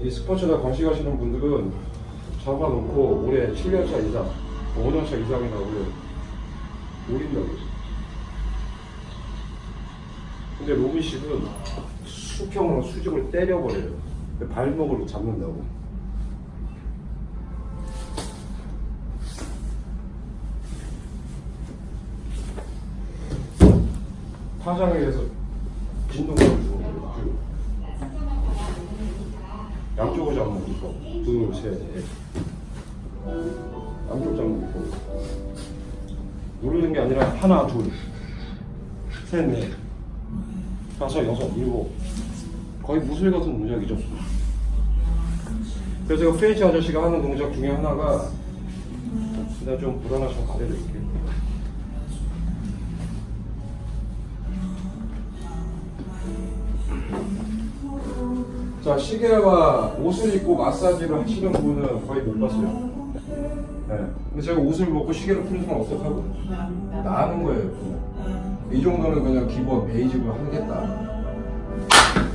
이 스포츠나 관심하시는 분들은 잡아놓고 올해 7년차 이상, 5년차 이상이라고 올린다고요. 근데 로빈식은 수평으로 수직을 때려버려요. 발목으로 잡는다고. 파장에 의해서 진동을 주는 거예요. 쭉. 양쪽을 잡는 거. 둘, 셋, 넷. 양쪽 잡는 거. 누르는 게 아니라 하나, 둘, 셋, 넷, 다섯, 여섯, 일곱. 거의 무술 같은 동작이죠. 그래서 제가 프렌치 아저씨가 하는 동작 중에 하나가 내가 좀 불안하시면 가려드릴게요. 자 시계와 옷을 입고 마사지를 하시는 분은 거의 못 봤어요. 네. 근데 제가 옷을 벗고 시계를 푸는 순간 어떡하고 나는 거예요. 그냥. 이 정도는 그냥 기본 베이직으로 하겠다.